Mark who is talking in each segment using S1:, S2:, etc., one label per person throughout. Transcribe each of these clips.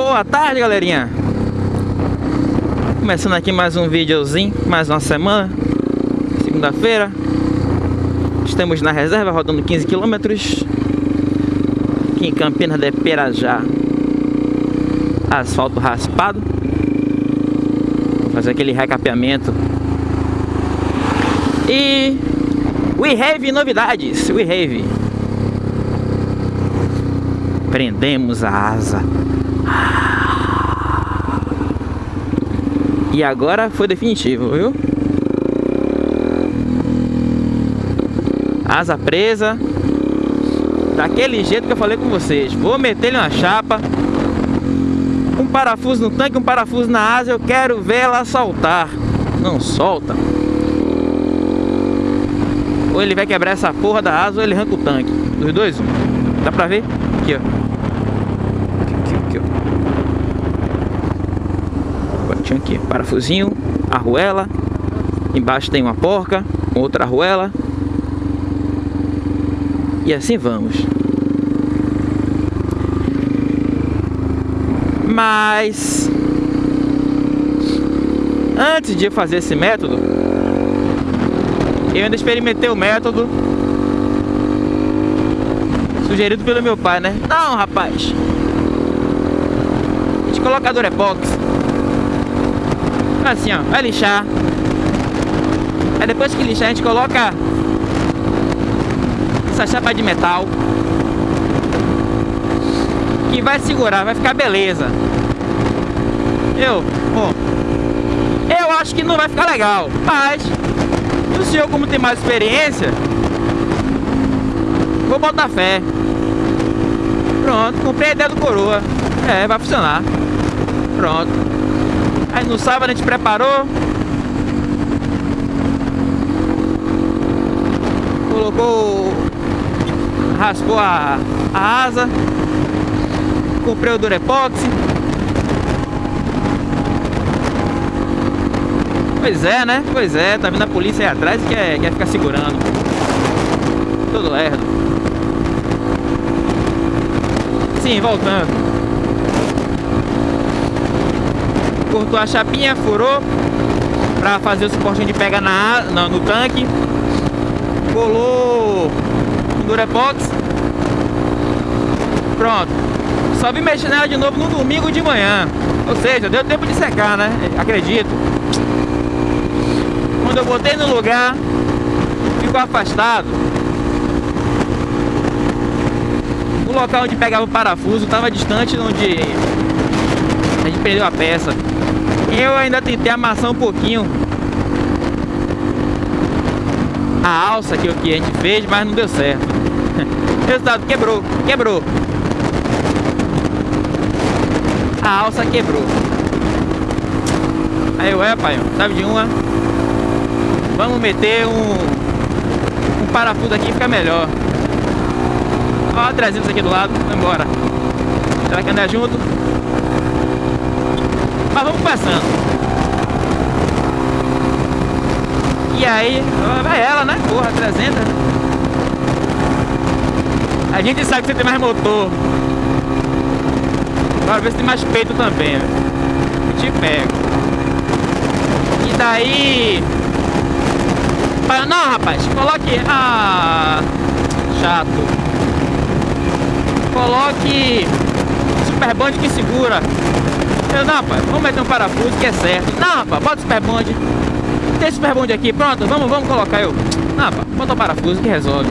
S1: Boa tarde, galerinha. Começando aqui mais um videozinho, mais uma semana. Segunda-feira. Estamos na reserva, rodando 15 km. Aqui em Campinas de Perajá. Asfalto raspado. Fazer aquele recapeamento. E... We have novidades, we have. Prendemos a asa. E agora foi definitivo, viu? Asa presa. Daquele jeito que eu falei com vocês. Vou meter ele uma chapa. Um parafuso no tanque, um parafuso na asa. Eu quero ver ela soltar. Não solta. Ou ele vai quebrar essa porra da asa ou ele arranca o tanque. Dos dois, um. Dá pra ver? Aqui, ó. Aqui, aqui, ó. Aqui, parafusinho, arruela. Embaixo tem uma porca, outra arruela. E assim vamos. Mas antes de fazer esse método, eu ainda experimentei o método sugerido pelo meu pai, né? Não, rapaz. A gente coloca Assim, ó. Vai lixar. Aí depois que lixar, a gente coloca essa chapa de metal. Que vai segurar, vai ficar beleza. Eu, bom, eu acho que não vai ficar legal, mas o senhor, como tem mais experiência, vou botar fé. Pronto, comprei a ideia do coroa. É, vai funcionar. Pronto. Aí no sábado a gente preparou. Colocou. Raspou a, a asa. Comprei o Durepox. Pois é, né? Pois é, tá vindo a polícia aí atrás e quer, quer ficar segurando. Todo lerdo. Sim, voltando. Cortou a chapinha, furou pra fazer o suporte de pega na, no, no tanque. Colou o Durepox. Pronto. Só vim mexer nela de novo no domingo de manhã. Ou seja, deu tempo de secar, né? Acredito. Quando eu botei no lugar, ficou afastado. O local onde pegava o parafuso estava distante onde a gente perdeu a peça. Eu ainda tentei amassar um pouquinho a alça que, a gente fez, mas não deu certo. Resultado, quebrou, quebrou. A alça quebrou. Aí eu, é pai, sabe de uma? Vamos meter um, um parafuso aqui, fica melhor. Ó, a 300 aqui do lado, vamos embora. Será que andar junto? Mas vamos passando. E aí, vai ela, né? Porra, 300. A gente sabe que você tem mais motor. Agora ver se tem mais peito também. Eu te pego. E daí... Não, rapaz, coloque... Ah... Chato. Coloque... Super Bond que segura. Eu, não, rapaz, vamos meter um parafuso que é certo. Não, rapaz, bota o Super Bond. Tem Super Bond aqui, pronto, vamos, vamos colocar eu. Não, rapaz, bota o parafuso que resolve.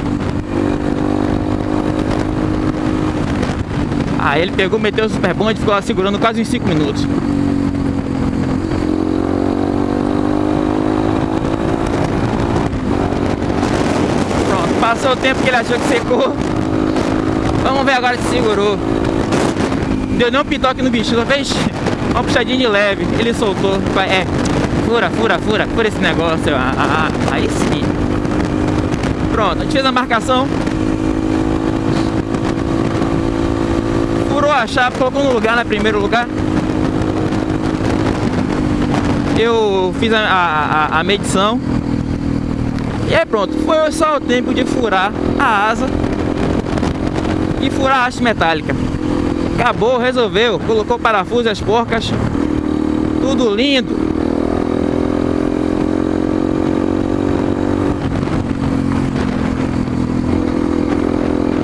S1: Aí ele pegou, meteu o Super Bond e ficou lá segurando quase uns 5 minutos. Pronto, passou o tempo que ele achou que secou. Vamos ver agora se segurou. Deu nem um pitoque no bicho, só fez uma puxadinha de leve. Ele soltou. É, fura, fura, fura, fura esse negócio. Ah, ah, ah. aí sim. Pronto, a a marcação. Furou a chapa, colocou no lugar, no primeiro lugar. Eu fiz a, a, a medição. E aí pronto, foi só o tempo de furar a asa e furar a haste metálica. Acabou, resolveu. Colocou parafuso as porcas. Tudo lindo.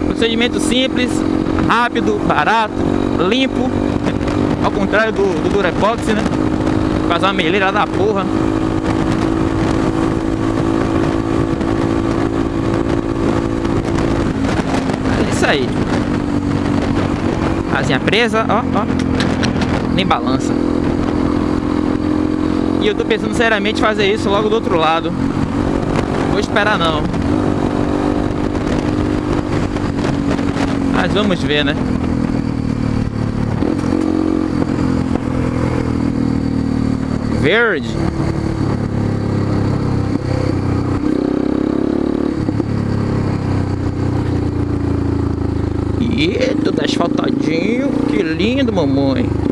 S1: Procedimento simples, rápido, barato, limpo. Ao contrário do, do Durepox, né? Faz uma meleira da porra. É isso aí. Asinha presa, ó, ó. Nem balança. E eu tô pensando seriamente fazer isso logo do outro lado. Vou esperar não. Mas vamos ver, né? Verde. E asfaltadinho. Que lindo, mamãe.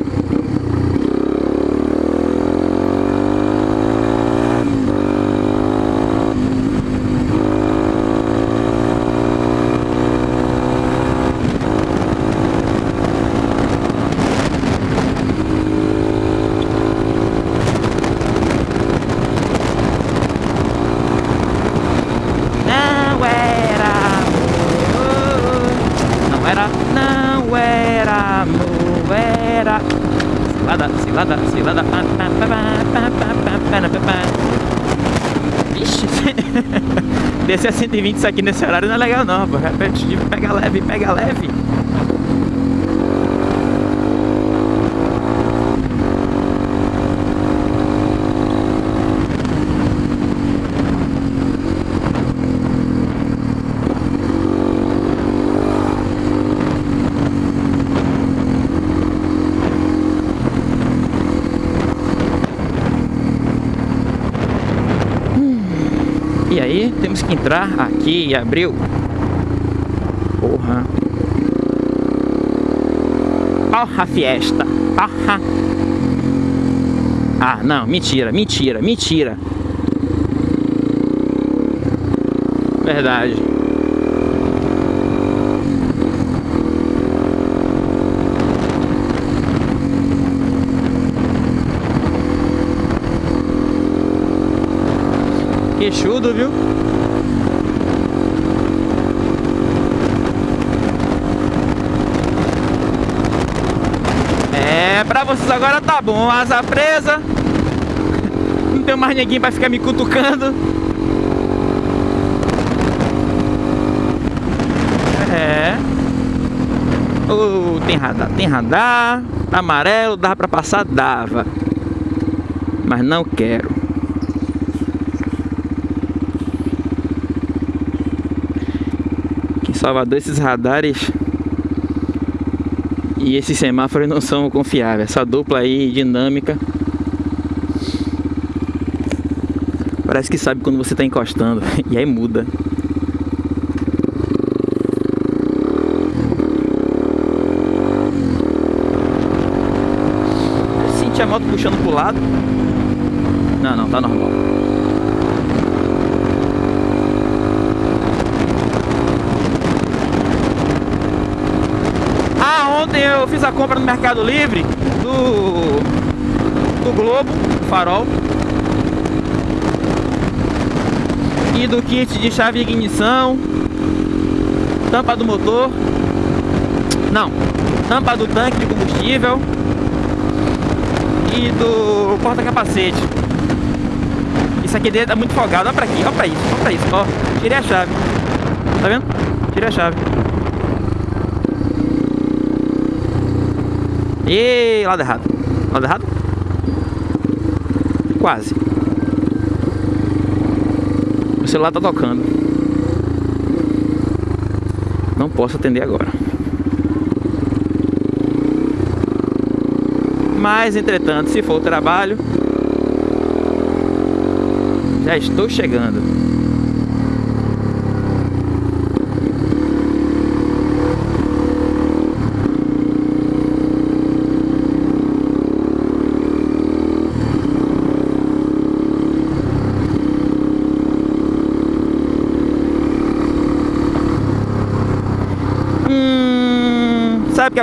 S1: Descer a 120 isso aqui nesse horário não é legal não, pô. Repetitivo, pega leve, pega leve. Temos que entrar aqui e abriu. Porra. Porra, fiesta. Porra. Ah, não, mentira, mentira, mentira. Verdade. Queixudo, viu? É, pra vocês agora tá bom. Asa presa. Não tem mais ninguém pra ficar me cutucando. É. Oh, tem radar, tem radar. Amarelo, dava pra passar? Dava. Mas não quero. Aqui em Salvador esses radares e esses semáforos não são confiáveis. Essa dupla aí dinâmica parece que sabe quando você está encostando e aí muda. Eu senti a moto puxando pro lado. Não, não, tá normal. Ah, ontem eu fiz a compra no Mercado Livre do, do Globo, do farol. E do kit de chave de ignição. Tampa do motor. Não, tampa do tanque de combustível. E do porta-capacete. Isso aqui dentro é muito folgado. Olha pra aqui, olha pra isso, olha pra isso. Ó, tirei a chave. Tá vendo? Tirei a chave. E lado errado. Lado errado? Quase. O celular tá tocando. Não posso atender agora. Mas, entretanto, se for o trabalho, já estou chegando.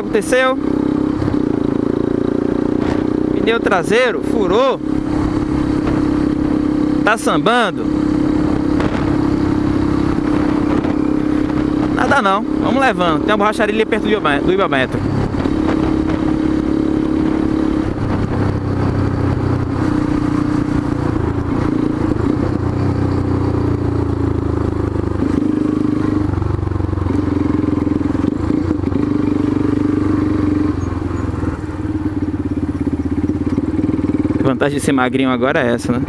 S1: Que aconteceu? Pneu traseiro furou. Tá sambando. Nada não, vamos levando. Tem uma borracharia ali perto do Ibamento. Vantagem de ser magrinho agora é essa, né?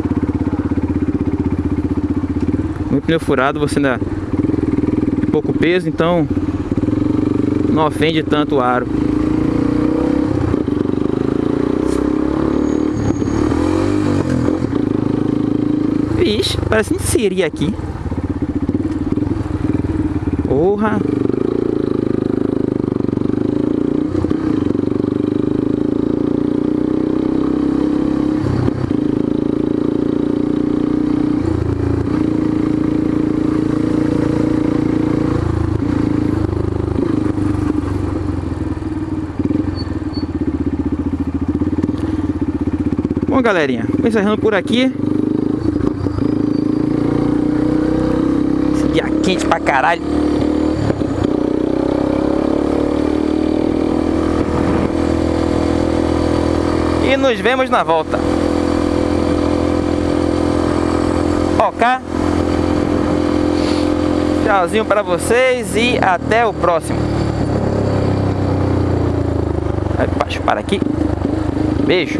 S1: Muito pneu furado, você ainda tem pouco peso, então não ofende tanto o aro. Vixe, parece um siri aqui. Porra! Bom, galerinha, vou encerrando por aqui. Esse dia quente pra caralho. E nos vemos na volta. Ok? Tchauzinho pra vocês e até o próximo. Vai para aqui. Beijo.